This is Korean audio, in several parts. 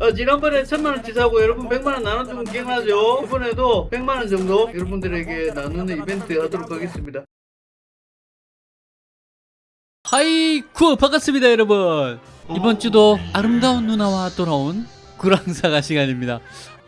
어, 지난번에 천만원 치 사고 여러분 백만원 나눠주면 기억나죠? 이번에도 백만원 정도 여러분들에게 나누는 이벤트 하도록 하겠습니다. 하이쿠 반갑습니다 여러분. 이번 주도 아름다운 누나와 돌아온 구랑사가 시간입니다.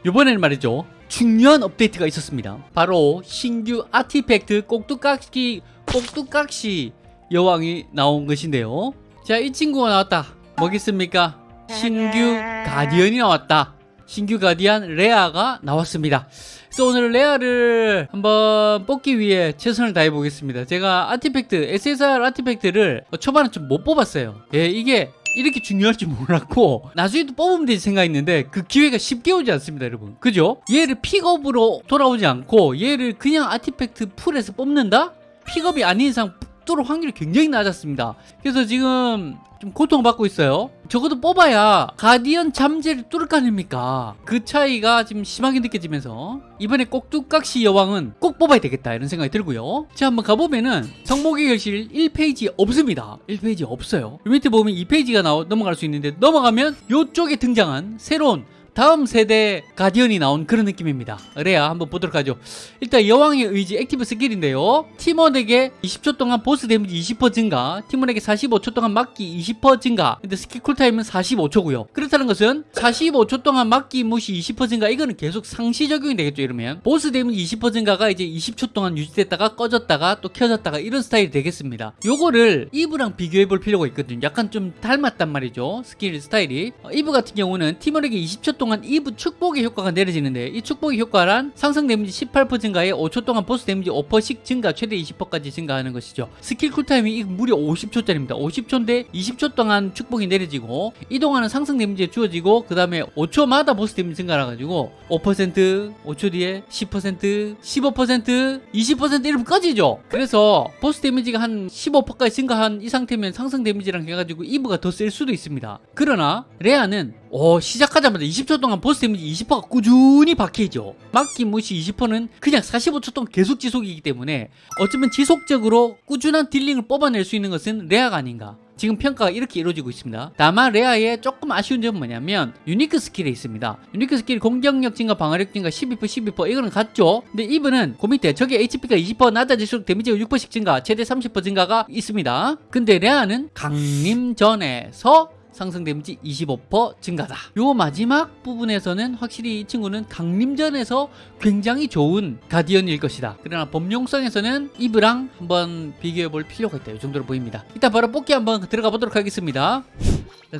이번에는 말이죠. 중요한 업데이트가 있었습니다. 바로 신규 아티팩트 꼭두깍시 꼭두깍시 여왕이 나온 것인데요. 자 이 친구가 나왔다. 뭐겠습니까 신규 가디언이 나왔다. 신규 가디언 레아가 나왔습니다. 그래서 오늘 레아를 한번 뽑기 위해 최선을 다해 보겠습니다. 제가 아티팩트 SSR 아티팩트를 초반에 좀 못 뽑았어요. 예 이게 이렇게 중요할 줄 몰랐고 나중에도 뽑으면 되지 생각했는데 그 기회가 쉽게 오지 않습니다 여러분. 그죠? 얘를 픽업으로 돌아오지 않고 얘를 그냥 아티팩트 풀에서 뽑는다? 픽업이 아닌 이상 뚫을 확률이 굉장히 낮았습니다. 그래서 지금 좀 고통받고 있어요. 적어도 뽑아야 가디언 잠재를 뚫을 거 아닙니까? 그 차이가 지금 심하게 느껴지면서 이번에 꼭두깍시 여왕은 꼭 뽑아야 되겠다 이런 생각이 들고요. 자 한번 가보면은 성목의 결실 1페이지 없습니다. 1페이지 없어요. 요 밑에 보면 2페이지가 나오, 넘어갈 수 있는데 넘어가면 요쪽에 등장한 새로운 다음 세대 가디언이 나온 그런 느낌입니다. 레아 한번 보도록 하죠. 일단 여왕의 의지 active skill인데요. 팀원에게 20초 동안 보스 데미지 20% 증가 팀원에게 45초 동안 막기 20% 증가 근데 skill cool time은 45초고요. 그렇다는 것은 45초 동안 막기 무시 20% 증가 이거는 계속 상시 적용이 되겠죠 이러면. 보스 데미지 20% 증가가 이제 20초 동안 유지됐다가 꺼졌다가 또 켜졌다가 이런 스타일이 되겠습니다. 요거를 이브랑 비교해 볼 필요가 있거든요. 약간 좀 닮았단 말이죠 스킬 스타일이. 어, 이브 같은 경우는 팀원에게 20초 동안 이브 축복의 효과가 내려지는데 이 축복의 효과란 상승 데미지 18% 증가에 5초 동안 보스 데미지 5%씩 증가 최대 20%까지 증가하는 것이죠. skill cool time이 무려 50초짜리입니다. 50초인데 20초 동안 축복이 내려지고 이동하는 상승 데미지에 주어지고 그 다음에 5초마다 보스 데미지 증가라 가지고 5% 5초 뒤에 10% 15% 20% 이러면 꺼지죠. 그래서 보스 데미지가 한 15%까지 증가한 이 상태면 상승 데미지랑 해가지고 이브가 더셀 수도 있습니다. 그러나 레아는 어, 시작하자마자 20초 동안 보스 데미지 20%가 꾸준히 박혀있죠. 막기 무시 20%는 그냥 45초 동안 계속 지속이기 때문에 어쩌면 지속적으로 꾸준한 dealing을 뽑아낼 수 있는 것은 레아가 아닌가. 지금 평가가 이렇게 이루어지고 있습니다. 다만 레아의 조금 아쉬운 점은 뭐냐면 unique skill에 있습니다. unique skill 공격력 증가 방어력 증가 12% 12% 이거는 같죠? 근데 이분은 그 밑에 저게 HP가 20% 낮아질수록 데미지가 6%씩 증가 최대 30% 증가가 있습니다. 근데 레아는 강림 전에서 상승 데미지 25% 증가다. 요 마지막 부분에서는 확실히 이 친구는 강림전에서 굉장히 좋은 가디언일 것이다. 그러나 범용성에서는 이브랑 한번 비교해 볼 필요가 있다. 이 정도로 보입니다. 일단 바로 뽑기 한번 들어가 보도록 하겠습니다.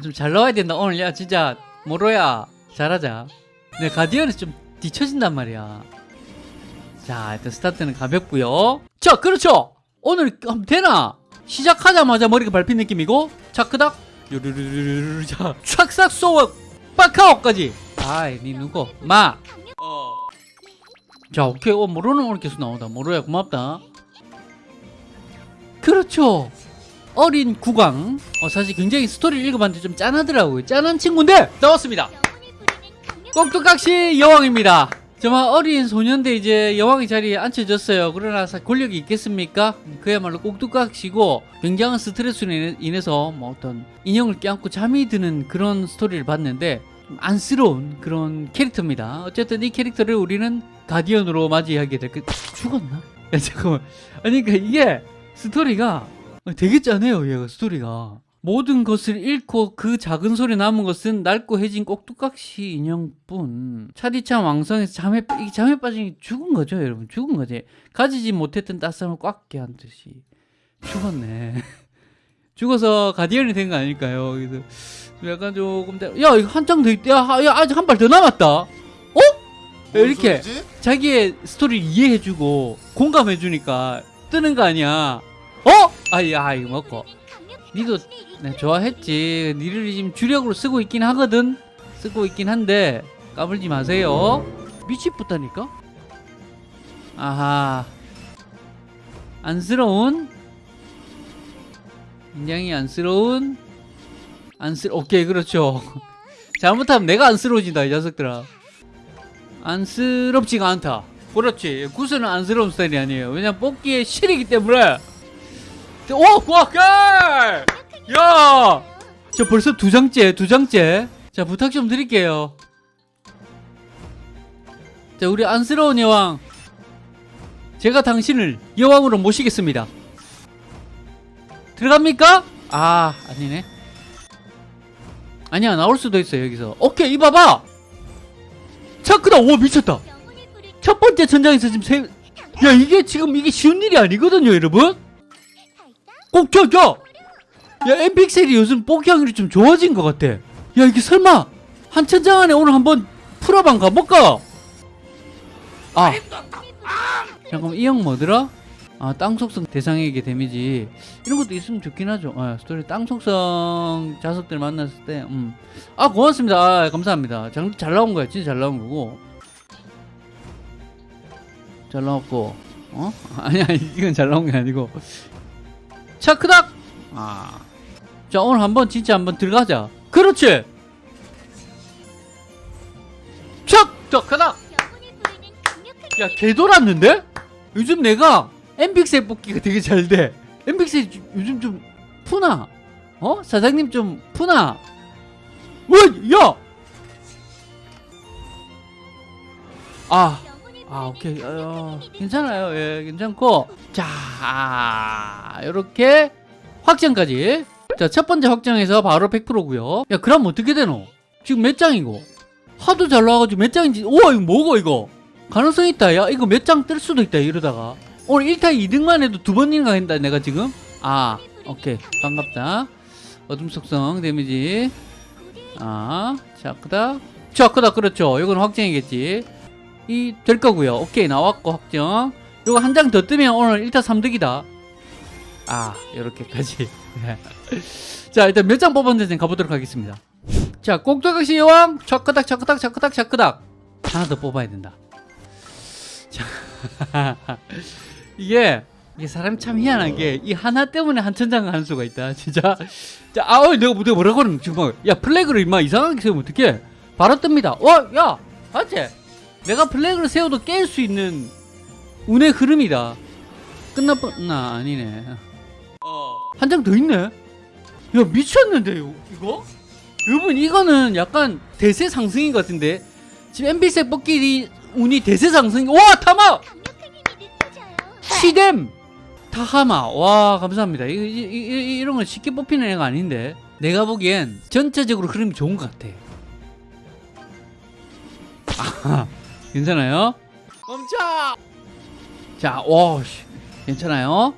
좀 잘 나와야 된다. 오늘 야 진짜 모로야 잘하자. 네 가디언에서 좀 뒤처진단 말이야. 자 일단 스타트는 가볍고요. 자 그렇죠. 오늘 되나? 시작하자마자 머리가 밟힌 느낌이고 자 그닥 요르르르르 자 촥싹 쏘아 빠카오까지 아이 니 누구 마 어. 자 오케이 어 모로는 오늘 계속 나온다 모로야 고맙다 그렇죠 어린 구강 어 사실 굉장히 스토리를 읽어봤는데 좀 짠하더라고요 짠한 친구인데 나왔습니다 꼭두깍시 여왕입니다 정말 어린 소년대 이제 여왕의 자리에 앉혀졌어요. 그러나 사- 권력이 있겠습니까? 그야말로 꼭두각시고 굉장한 스트레스로 인해- 인해서 뭐 어떤 인형을 껴안고 잠이 드는 그런 스토리를 봤는데 좀 안쓰러운 그런 캐릭터입니다. 어쨌든 이 캐릭터를 우리는 가디언으로 맞이하게 될 그... 죽었나? 야 잠깐만 아니 그러니까 이게 스토리가 되게 짜네요 얘가 스토리가 모든 것을 잃고 그 작은 소리 남은 것은 낡고 해진 꼭두각시 인형뿐. 차디찬 왕성에서 잠에 이 잠에 빠진 게 죽은 거죠 여러분. 죽은 거지. 가지지 못했던 따스함을 꽉 깨한 듯이. 죽었네. 죽어서 가디언이 된 거 아닐까요? 그래서 좀 약간 조금 더- 야 이거 한장 더 있다 야, 하- 야 아직 한 발 더 남았다. 어? 이렇게 자기의 스토리를 이해해주고 공감해주니까 뜨는 거 아니야. 어? 아야 이거 먹고 니도 네, 좋아했지. 니를 지금 주력으로 쓰고 있긴 하거든. 쓰고 있긴 한데 까불지 마세요. 미치겠다니까? 아하. 안쓰러운? 굉장히 안쓰러운? 안쓰 오케이 그렇죠. 잘못하면 내가 안쓰러워진다 이 녀석들아. 안쓰럽지가 않다. 그렇지. 구슬은 안쓰러운 스타일이 아니에요. 왜냐면 뽑기에 실이기 때문에 오! 와! 깔! 야! 저 벌써 두 장째, 두 장째. 자, 부탁 좀 드릴게요. 자, 우리 안쓰러운 여왕. 제가 당신을 여왕으로 모시겠습니다. 들어갑니까? 아, 아니네. 아니야, 나올 수도 있어, 여기서. 오케이, 이 봐봐! 차크다! 오, 미쳤다! 첫 번째 천장에서 지금 세, 야, 이게 지금 이게 쉬운 일이 아니거든요, 여러분? 꼭 켜, 켜! 야, 엠픽셀이 요즘 뽑기 확률이 좀 좋아진 것 같아. 야, 이게 설마, 한 천장 안에 오늘 한번 풀어방 가볼까? 아. 잠깐만, 이 형 뭐더라? 아, 땅 속성 대상에게 데미지. 이런 것도 있으면 좋긴 하죠. 아, 스토리 땅 속성 자석들 만났을 때, 음. 아, 고맙습니다. 아, 감사합니다. 잘, 잘 나온 거야. 진짜 잘 나온 거고. 잘 나왔고, 어? 아니야, 이건 잘 나온 게 아니고. 차크닥! 아. 자, 오늘 한번 진짜 한번 들어가자. 그렇지! 촥! 차크닥! 야, 개 돌았는데? 요즘 내가 엠픽셀 뽑기가 되게 잘 돼. 엠픽셀 요즘 좀 푸나? 어? 사장님 좀 푸나? 왜? 야! 아, 아, 오케이. 어, 괜찮아요. 예, 괜찮고. 자, 요렇게 확정까지. 자, 첫 번째 확정에서 바로 100%고요. 야, 그럼 어떻게 되노? 지금 몇 장이고? 하도 잘 나와가지고 몇 장인지. 우와, 이거 뭐고, 이거? 가능성 있다. 야, 이거 몇 장 뜰 수도 있다, 이러다가. 오늘 1타 2등만 해도 두 번인가 한다, 내가 지금? 아, 오케이. 반갑다. 어둠 속성 데미지. 아, 자, 크다. 자, 크다. 그렇죠. 이건 확정이겠지. 이, 될 거고요 오케이. 나왔고, 확정. 요거 한 장 더 뜨면 오늘 1타 3득이다. 아, 요렇게까지. 자, 일단 몇 장 뽑았는지 가보도록 하겠습니다. 자, 꼭두각시 여왕. 차크닥, 차크닥, 차크닥, 차크닥. 하나 더 뽑아야 된다. 자, 이게 이게 사람 참 희한한 게 이 하나 때문에 한 천장 가는 수가 있다 진짜 자 아우 내가 뭐- 내가 뭐라고 하는 지금 야 플래그를 임마 이상하게 세우면 어떡해 바로 뜹니다 와야 맞지 내가 플래그를 세워도 깰 수 있는 운의 흐름이다. 끝나뻔나 아니네. 한장 더 있네? 야 미쳤는데 요 이거? 여러분 이거는 약간 대세 상승인 것 같은데? 지금 MBC 뽑기 운이 대세 상승 와 타마! 시뎀! 타하마. 와 감사합니다. 이, 이, 이, 이런 건 쉽게 뽑히는 애가 아닌데. 내가 보기엔 전체적으로 흐름이 좋은 것 같아. 아 괜찮아요? 멈춰! 자 와 괜찮아요?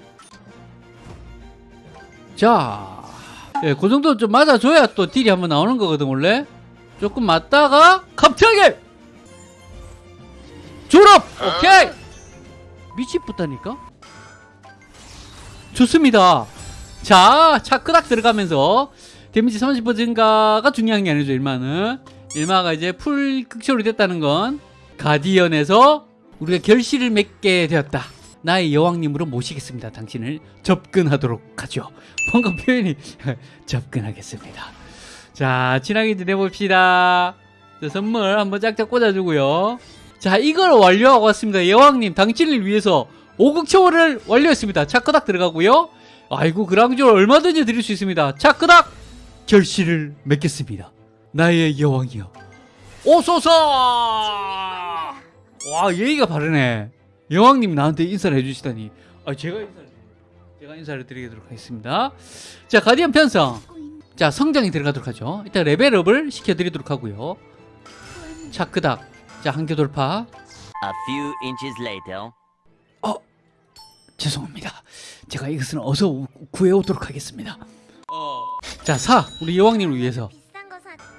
자 예, 그 정도 좀 맞아줘야 또 딜이 한번 나오는 거거든 원래. 조금 맞다가 갑자기! 졸업! 오케이! 미치겠다니까? 좋습니다. 자 차크닥 들어가면서 데미지 30% 증가가 중요한 게 아니죠 일마는 일마가 이제 풀 극초로 됐다는 건 가디언에서 우리가 결실을 맺게 되었다. 나의 여왕님으로 모시겠습니다. 당신을 접근하도록 하죠. 뭔가 표현이 접근하겠습니다. 자 친하게 지내봅시다. 자, 선물 한번 짝짝 꽂아주고요. 자 이걸 완료하고 왔습니다. 여왕님 당신을 위해서 5극 초월을 완료했습니다. 차크닥 들어가고요. 아이고 그랑주를 얼마든지 드릴 수 있습니다. 차크닥 결실을 맺겠습니다. 나의 여왕이여 오소서 와 예의가 바르네. 여왕님 나한테 인사를 해주시다니. 아 제가 인사를 제가 인사를 드리도록 하겠습니다. 자 가디언 편성. 자 성장이 들어가도록 하죠. 일단 레벨업을 시켜드리도록 하고요. 차크닥. 자 한개 돌파. A few inches later. 죄송합니다. 제가 이것은 어서 우- 구해오도록 하겠습니다. 자4 우리 여왕님을 위해서.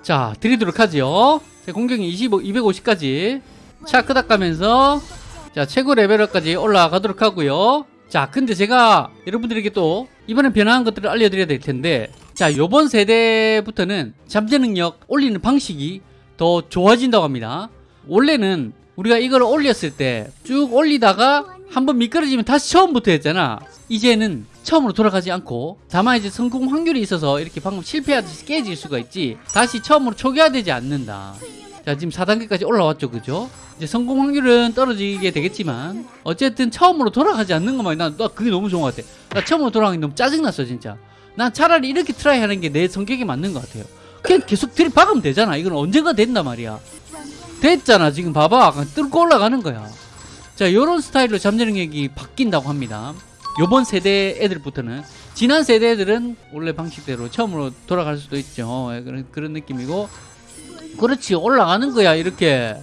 자 드리도록 하죠 자, 공격이 25, 250까지 차크닥 가면서 자 최고 레벨업까지 올라가도록 하고요. 자 근데 제가 여러분들에게 또 이번에 변화한 것들을 알려드려야 될 텐데 자 요번 세대부터는 잠재 능력 올리는 방식이 더 좋아진다고 합니다. 원래는 우리가 이걸 올렸을 때 쭉 올리다가 한번 미끄러지면 다시 처음부터 했잖아. 이제는 처음으로 돌아가지 않고 다만 이제 성공 확률이 있어서 이렇게 방금 실패하듯이 깨질 수가 있지 다시 처음으로 초기화되지 않는다 자 지금 4단계까지 올라왔죠. 그죠? 이제 성공 확률은 떨어지게 되겠지만 어쨌든 처음으로 돌아가지 않는 것만 난, 나 그게 너무 좋은 것 같아. 나 처음으로 돌아가기 너무 짜증났어 진짜. 난 차라리 이렇게 try 하는 게 내 성격에 맞는 것 같아요. 그냥 계속 들이 박으면 되잖아. 이건 언젠가 된단 말이야. 됐잖아 지금 봐봐. 뚫고 올라가는 거야. 자 요런 스타일로 잠재능력이 바뀐다고 합니다. 요번 세대 애들부터는. 지난 세대 애들은 원래 방식대로 처음으로 돌아갈 수도 있죠. 예, 그런, 그런 느낌이고 그렇지 올라가는 거야 이렇게.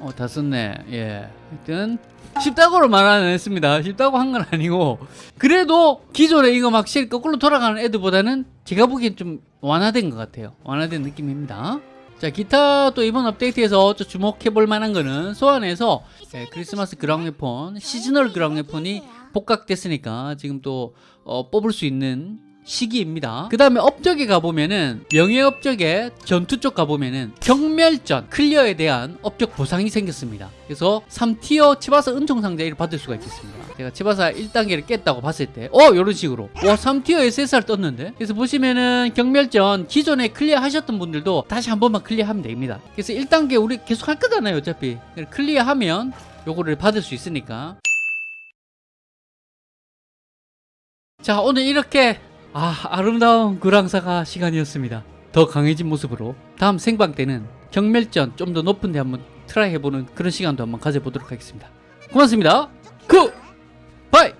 어 다 썼네. 예. 하여튼 쉽다고로 말은 했습니다. 쉽다고 한 건 아니고. 그래도 기존에 이거 막실 거꾸로 돌아가는 애들보다는 제가 보기엔 좀 완화된 것 같아요. 완화된 느낌입니다. 자 기타 또 이번 업데이트에서 좀 주목해 볼 만한 거는 소환해서 예, 크리스마스 그랑웨폰 seasonal 그랑웨폰이 복각됐으니까 지금 또 어, 뽑을 수 있는 시기입니다. 그 다음에 업적에 가보면은 명예 업적에 전투 쪽 가보면은 경멸전 클리어에 대한 업적 보상이 생겼습니다. 그래서 3tier 치바사 은총 상자를 받을 수가 있겠습니다. 제가 치바사 1단계를 깼다고 봤을 때, 어 이런 식으로 와 3tier SSR 떴는데. 그래서 보시면은 경멸전 기존에 클리어 하셨던 분들도 다시 한 번만 클리어하면 됩니다. 그래서 1단계 우리 계속 할 거잖아요, 어차피 클리어하면 요거를 받을 수 있으니까. 자 오늘 이렇게 아 아름다운 그랑사가 시간이었습니다. 더 강해진 모습으로 다음 생방 때는 경멸전 좀 더 높은 데 한번 try 해보는 그런 시간도 한번 가져보도록 하겠습니다. 고맙습니다. Good! Bye